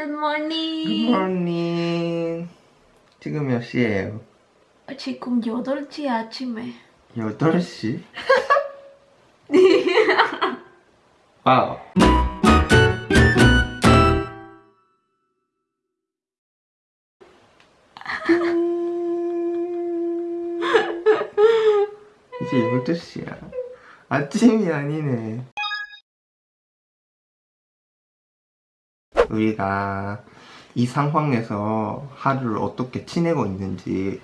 Good morning. 굿모닝 지금 몇 시예요? 지금 8시 아침에. 8시? 와우 이제 12시야 아침이 아니네 우리가 이 상황에서 하루를 어떻게 지내고 있는지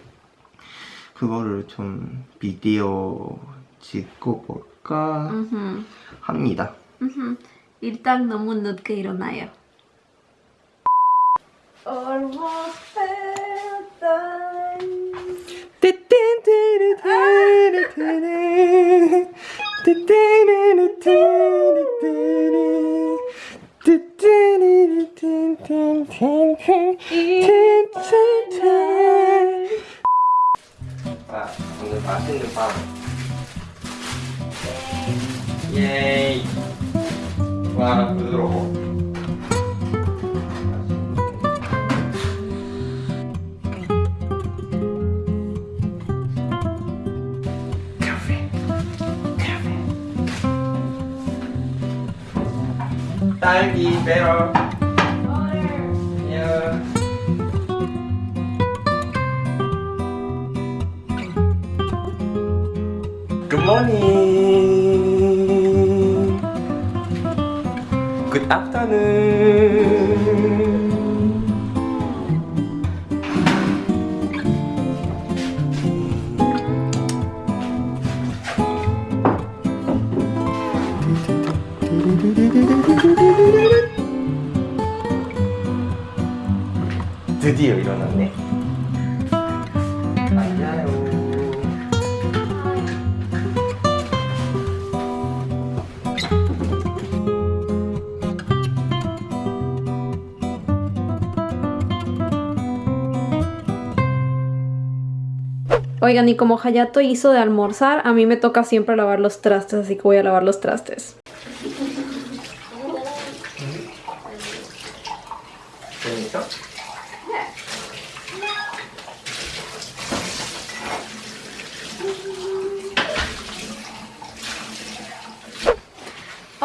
그거를 좀 비디오 찍고 볼까 음흠. 합니다. 음흠. 일단 너무 늦게 일어나요. Almost bedtime. 아. 예이. 와, 부드러워. 딸기 베러. 야. Good morning. Good afternoon. 드디어 일어났네. 안녕. Oigan, y como Hayato hizo de almorzar, a mí me toca siempre lavar los trastes, así que voy a lavar los trastes.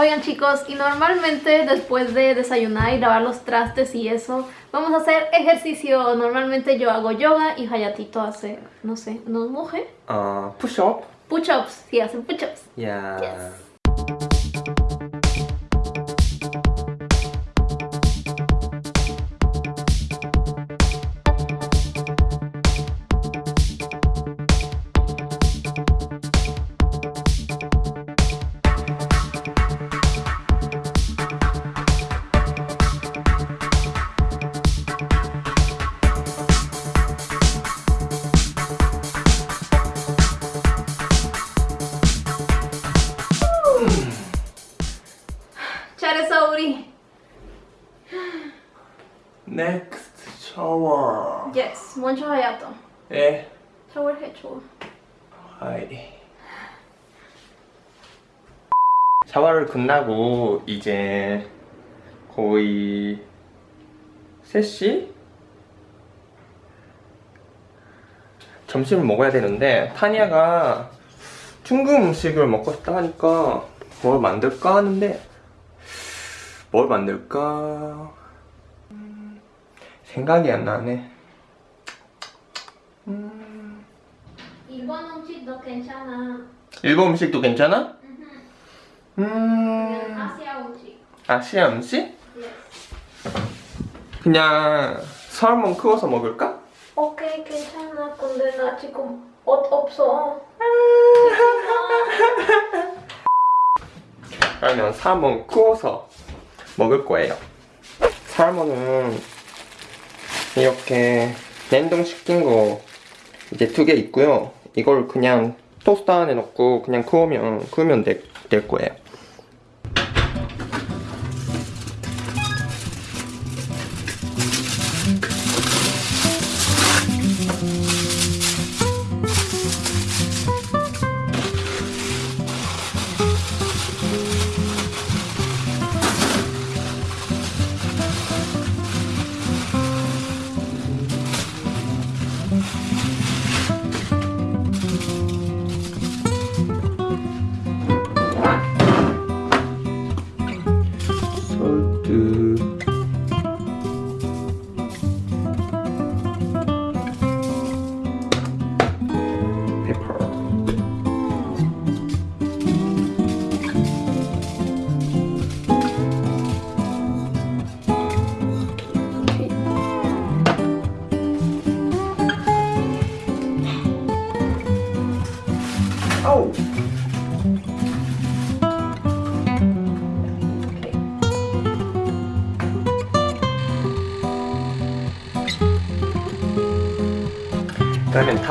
Oigan chicos, y normalmente después de desayunar y lavar los trastes y eso, vamos a hacer ejercicio. Normalmente yo hago yoga y Hayatito hace, no sé, ¿nos moje? Uh, push-up. Push-ups, sí, hacen push-ups. Yeah. 끝나고 이제 거의 3시? 점심을 먹어야 되는데 타니아가 중국 음식을 먹고 싶다 하니까 뭘 만들까 하는데 뭘 만들까 음, 생각이 안 나네 음, 일본 음식도 괜찮아. 일본 음식도 괜찮아? 음 아시아 음식. 아시아 음식? Yes. 그냥 살몬 구워서 먹을까? 오케이 괜찮아. 근데 나 지금 옷 없어. 그러면 살몬 구워서 먹을 거예요. 살몬은 이렇게 냉동시킨 거 이제 두 개 있고요. 이걸 그냥 토스터 안에 넣고 그냥 구우면 구우면 될, 될 거예요.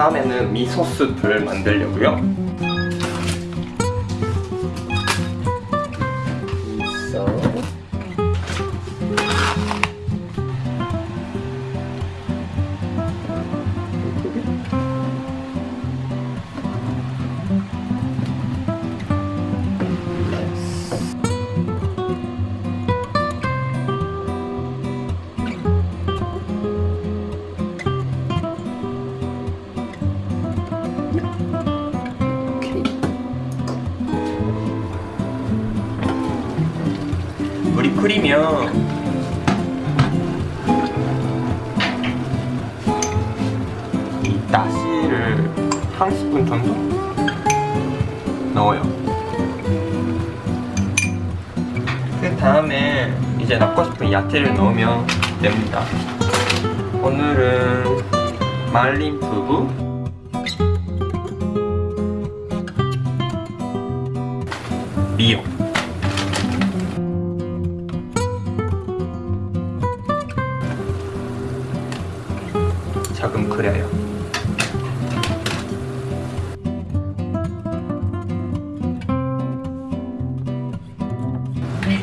다음에는 미소스를 만들려고요. 끓이면 이 다시를 한 스푼 정도 넣어요. 그 다음에 이제 넣고 싶은 야채를 넣으면 됩니다. 오늘은 말린 두부, 미역 끓여요.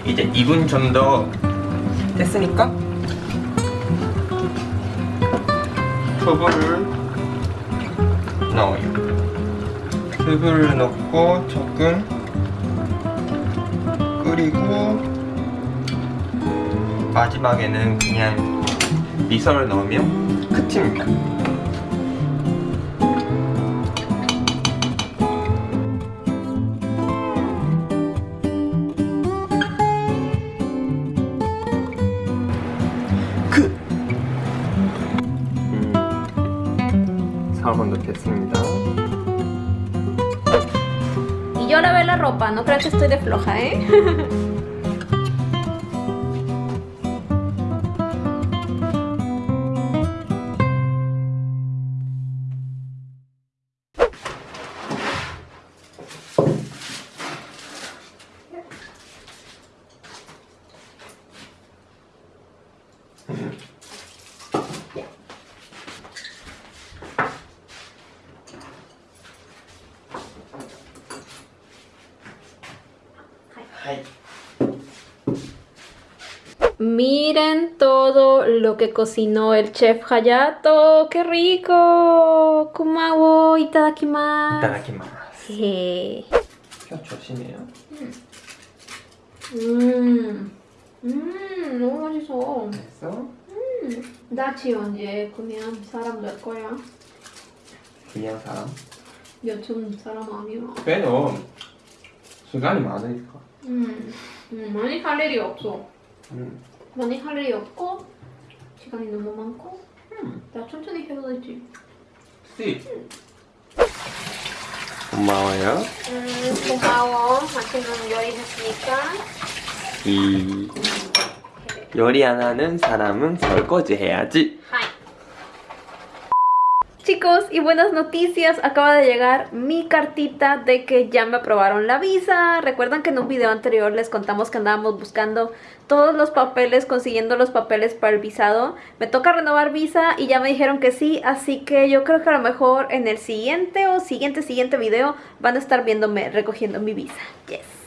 이제 2분 정도 됐으니까 두부를 넣어요. 두부를 넣고 조금 끓이고 마지막에는 그냥 미소를 넣으면 끝입니다. 끝! 음, 4번도 됐습니다. Y yo lavé la ropa, no creas que estoy de floja, ¿eh? Miren todo lo que cocinó el chef Hayato. ¡Qué rico! Kumawo itadakimasu. 이따다키마스. 예. 혀 조심해요. 음. 음, 너무 맛있어. 됐어? 나치 언제 그냥 사람 될 거야? 그냥 사람. 요즘 사람 아니야. 그래도 시간이 많으니까. 음, 음, 많이 할 일이 없어. 음. 많이 할 일이 없고 시간이 너무 많고 음. 나 천천히 해도 되지. 씨. 고마워요. 음, 고마워. 맛있는 요리 했으니까. 이 요리 안 하는 사람은 설거지 해야지. Y buenas noticias, acaba de llegar mi cartita de que ya me aprobaron la visa. Recuerdan que en un video anterior les contamos que andábamos buscando todos los papeles, consiguiendo los papeles para el visado. Me toca renovar visa y ya me dijeron que sí, así que yo creo que a lo mejor en el siguiente o siguiente siguiente video van a estar viéndome recogiendo mi visa. Yes.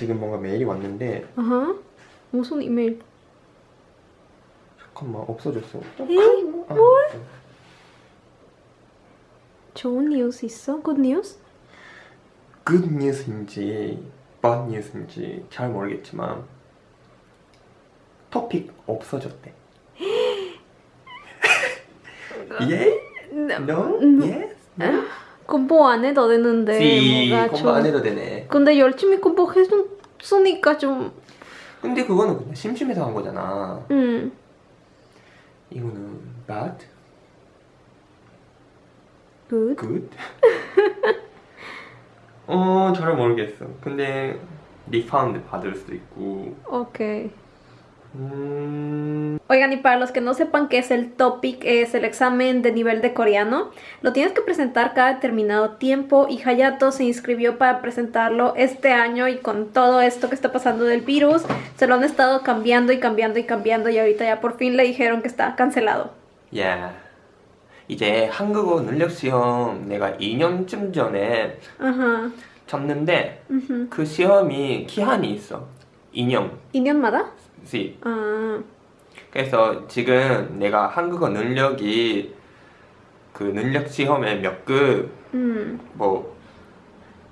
지금 뭔가 메일이 왔는데 Ajá. 무슨 이메일? 잠깐만 없어졌어. 에이, 아, 좋은 뉴스 있어? News? good news인지 bad news인지 잘 모르겠지만 토픽 없어졌대. 예? No? Yes? No? 공부 안 해도 되는데 씨, 뭐가 공부 좀- 안 해도 되네. 근데 열심히 공부했으니까 좀 근데 그거는 그냥 심심해서 한 거잖아. 음. 이거는 bad, good. good. 어, 잘 모르겠어. 근데 refund 받을 수도 있고. Ok. 음, Oigan, y para los que no sepan qué es el TOPIC, es el examen de nivel de coreano. Lo tienes que presentar cada determinado tiempo y Hayato se inscribió para presentarlo este año y con todo esto que está pasando del virus, se lo han estado cambiando y cambiando y cambiando y ahorita ya por fin le dijeron que está cancelado. 야. 이제 한국어 능력 시험 내가 2년쯤 전에 Ajá. 쳤는데 ujú. 그 시험이 기한이 있어. 2년. ¿Inyeonmada? 시. Ah, 그래서 지금 내가 한국어 능력이 그 능력 시험에 몇 급, mm. 뭐,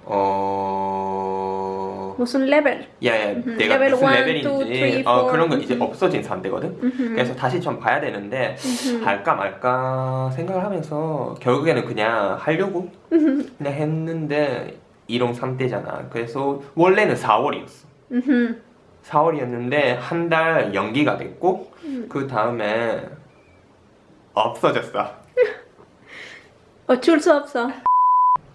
어, 무슨 level? 야, 야, 음흠. 내가 레벨 무슨 원, 레벨인지, 투, 쓰리, 어, 포. 그런 거 이제 음흠. 없어진 상태거든? Ujú. 그래서 다시 좀 봐야 되는데, Ujú. 할까 말까 생각을 하면서, 결국에는 그냥 하려고 Ujú. 그냥 했는데, 1용 3대잖아. 그래서 원래는 4월이었어. Ujú. 4월이었는데, 한 달 연기가 됐고, 음. 그 다음에 없어졌어. O chulso opso.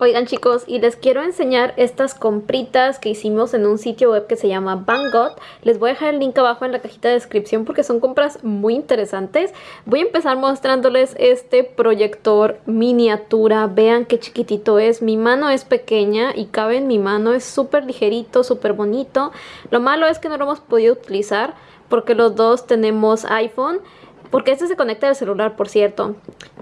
Oigan chicos, y les quiero enseñar estas compritas que hicimos en un sitio web que se llama Bangot. Les voy a dejar el link abajo en la cajita de descripción porque son compras muy interesantes. Voy a empezar mostrándoles este proyector miniatura. Vean qué chiquitito es. Mi mano es pequeña y cabe en mi mano. Es súper ligerito, súper bonito. Lo malo es que no lo hemos podido utilizar porque los dos tenemos iPhone. Porque este se conecta al celular, por cierto.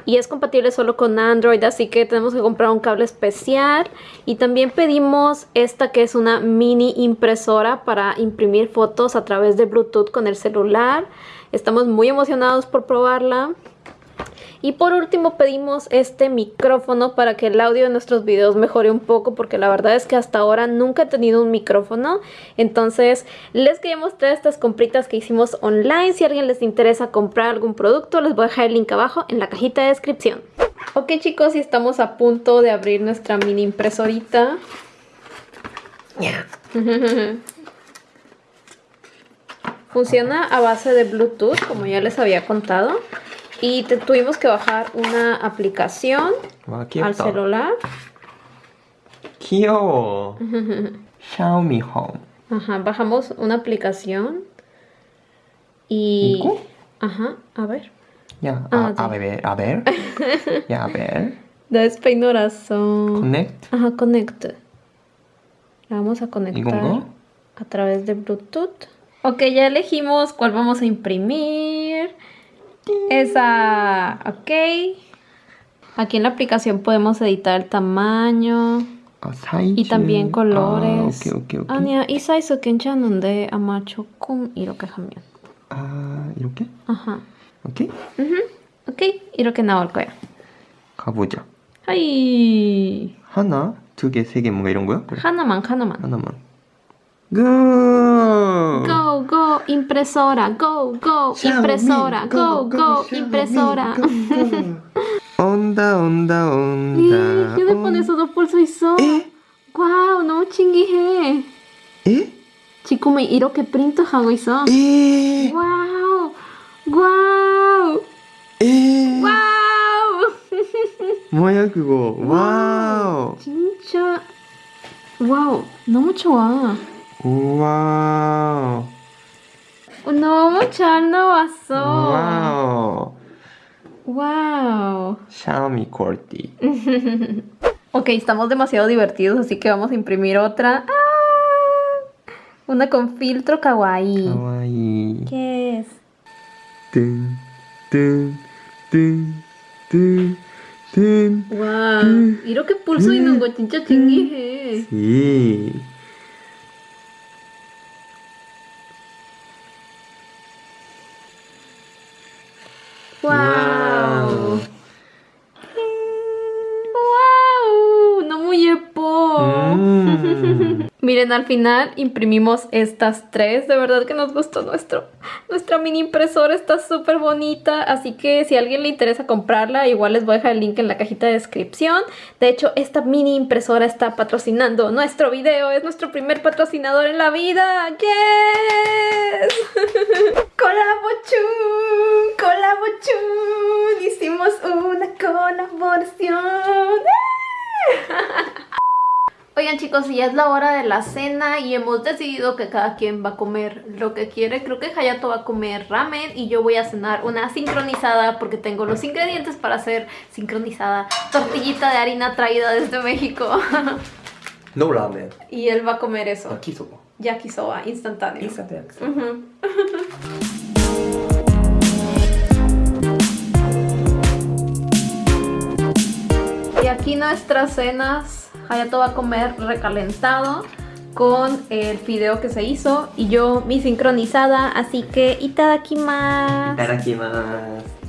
Y es compatible solo con Android, así que tenemos que comprar un cable especial. Y también pedimos esta que es una mini impresora para imprimir fotos a través de Bluetooth con el celular. Estamos muy emocionados por probarla. Y por último pedimos este micrófono para que el audio de nuestros videos mejore un poco porque la verdad es que hasta ahora nunca he tenido un micrófono. Entonces les quería mostrar estas compritas que hicimos online. Si a alguien les interesa comprar algún producto les voy a dejar el link abajo en la cajita de descripción. Ok chicos y estamos a punto de abrir nuestra mini impresorita. Funciona a base de Bluetooth como ya les había contado. Y tuvimos que bajar una aplicación al celular. Kyo. Xiaomi Home. Ajá, bajamos una aplicación y... Ajá, a ver. Ya, a, ah, a ver, a ver. ya, a ver. Despeidorazo. Connect. Ajá, connect. La vamos a conectar a través de Bluetooth. Ok, ya elegimos cuál vamos a imprimir Esa. Ok. Aquí en la aplicación podemos editar el tamaño. 아, 사이즈. Y también colores. 아, 오케이, 오케이, 오케이. 아니야, 이 사이즈 괜찮은데 아마 조금 이렇게 하면. 아, 이렇게? 아하. 오케이? 오케이, 이렇게 나올 거야. 가보자. 하이. 하나, 두 개, 세 개, 뭔가 이런 거야? 그래. 하나만, 하나만. 하나만. 고! Go, go, impresora, go, go, impresora, go, go, impresora. 온다, 온다, 이, 온다. 휴대폰에서도 볼 수 있어. 에? 와우, 너무 신기해. 에? 지금 이렇게 프린트하고 있어. 에? 와우, 와우, 에? 와우. 뭐야 그거? 와우. 진짜 와우 너무 좋아 와우. 너무 잘 나왔어 와우. 와우 샤오미 퀄티. ok estamos demasiado divertidos así que vamos a imprimir otra ¡Ah! una con filtro kawaii 가와이. ¿qué es? 뜬, 뜬, 뜬, 뜬, 뜬. 와우 이렇게 볼 수 있는 거 진짜 신기해 이. Wow. wow. Miren, al final imprimimos estas tres. De verdad que nos gustó nuestro, nuestra mini impresora. Está súper bonita. Así que si a alguien le interesa comprarla, igual les voy a dejar el link en la cajita de descripción. De hecho, esta mini impresora está patrocinando nuestro video. Es nuestro primer patrocinador en la vida. ¡Yes! ¡Colabochun! Hicimos una colaboración. ¡Eh! Oigan chicos, ya es la hora de la cena y hemos decidido que cada quien va a comer lo que quiere. Creo que Hayato va a comer ramen y yo voy a cenar una sincronizada porque tengo los ingredientes para hacer sincronizada tortillita de harina traída desde México. No ramen. y él va a comer eso. Yakisoba. Yakisoba, instantáneo. Instant yakisoba. Ujú. Y aquí nuestras cenas, Hayato va a comer recalentado con el fideo que se hizo y yo mi sincronizada, así que itadakimasu. Itadakimasu.